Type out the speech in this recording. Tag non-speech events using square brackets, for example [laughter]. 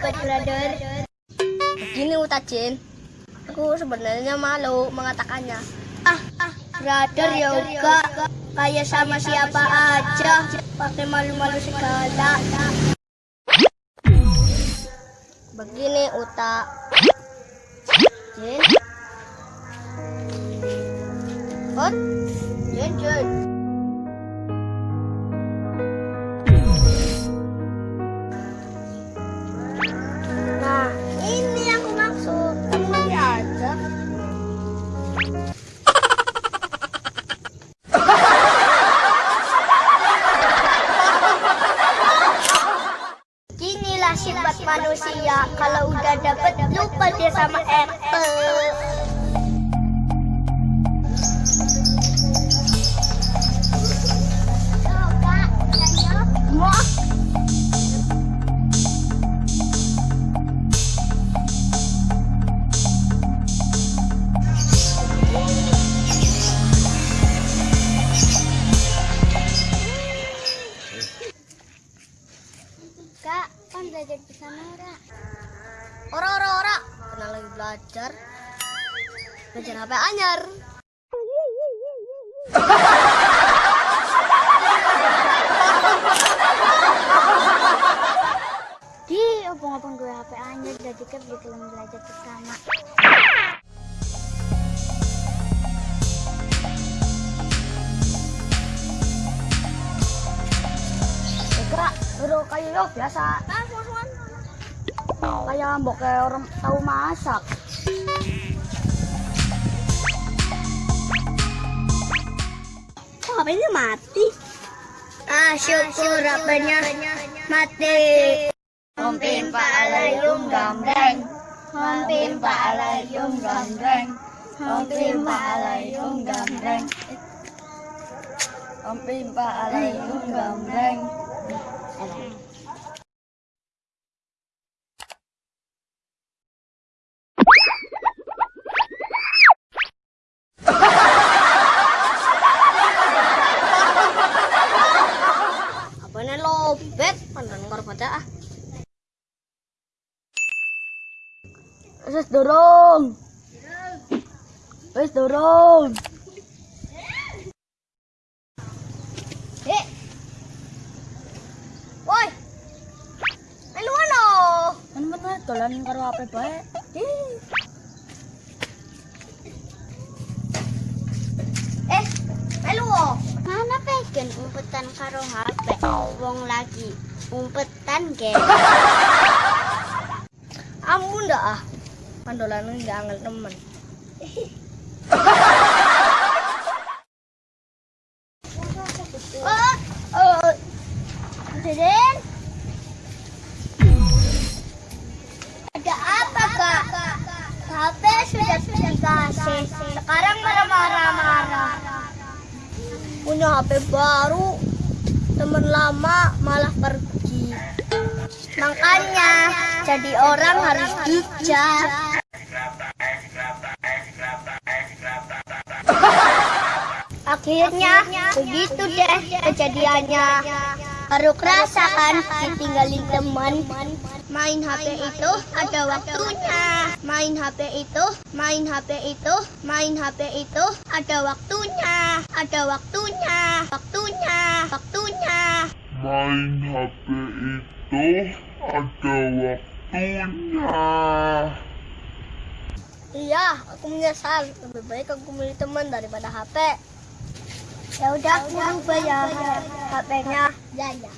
Ya, Pak Brother? Begini, Utajin. Aku sebenarnya malu mengatakannya. Ah, ah, brother yoga kayak sama siapa aja, pakai malu-malu segala. Begini, Uta. Jin. Hot. Jin, Jin. Udah dapet lupa dia sama Apple. Belajar. Belajar HP anyar. Di opong-opong gue HP anyar jadi kan belum belajar bersama. Kira bro kayu biasa. Kayak kaya buka orang tahu masak kok HP-nya mati ah syukur HP-nya mati Humpim pa'alayum gomreng Humpim pa'alayum gomreng Humpim pa'alayum gomreng Humpim pa'alayum gomreng Wes dorong. Wes dorong. Eh. Woi. Melu ano? Kan dolan karo HP bae. Eh, melu wo. Mana pengen umpetan karo HP? Wong lagi umpetan ge. [laughs] Ampun dah ah. Pandolan nggak angel temen. oh. Ada apa kak? HP sudah dikasih. Sekarang marah-marah-marah. Punya HP baru, temen lama malah pergi. Makanya jadi orang harus bijak. Akhirnya begitu deh kejadiannya. Baru kerasakan ditinggalin teman. Main HP itu ada waktunya. Main HP itu, main HP itu, main HP itu ada waktunya. Ada waktunya, waktunya, waktunya. main HP itu ada waktunya. Iya, aku menyesal. Lebih baik aku milih teman daripada HP. Ya udah, aku rubah ya HP-nya. Ya, ya.